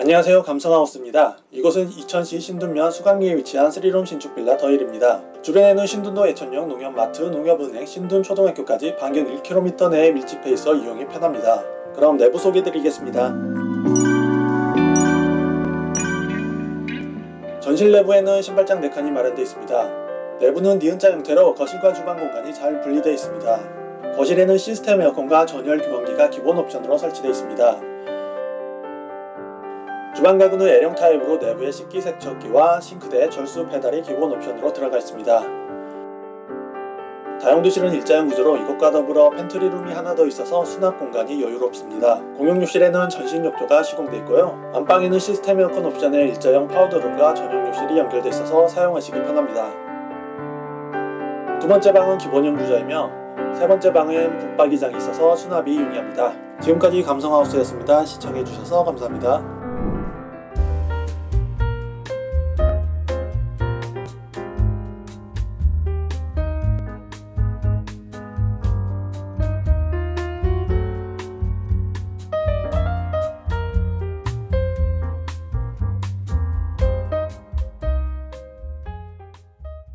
안녕하세요 감성하우스입니다. 이곳은 이천시 신둔면 수강리에 위치한 스리룸 신축 빌라 더일입니다. 주변에는 신둔도 애천역 농협마트, 농협은행, 신둔초등학교까지 반경 1km 내에 밀집해 있어 이용이 편합니다. 그럼 내부 소개 드리겠습니다. 전실 내부에는 신발장 4칸이 마련되어 있습니다. 내부는 니은자 형태로 거실과 주방 공간이 잘 분리되어 있습니다. 거실에는 시스템 에어컨과 전열 규범기가 기본 옵션으로 설치되어 있습니다. 주방 가구는 L형 타입으로 내부에 식기 세척기와 싱크대, 절수 페달이 기본 옵션으로 들어가 있습니다. 다용도실은 일자형 구조로 이것과 더불어 pantry room이 하나 더 있어서 수납 공간이 여유롭습니다. 공용욕실에는 전신 욕조가 시공되어 있고요. 안방에는 시스템 에어컨 옵션에 일자형 powder room과 전용 욕실이 연결되어 있어서 사용하시기 편합니다. 두 번째 방은 기본형 구조이며 세 번째 방은 붙박이장이 있어서 수납이 용이합니다. 지금까지 감성하우스였습니다. 시청해주셔서 감사합니다.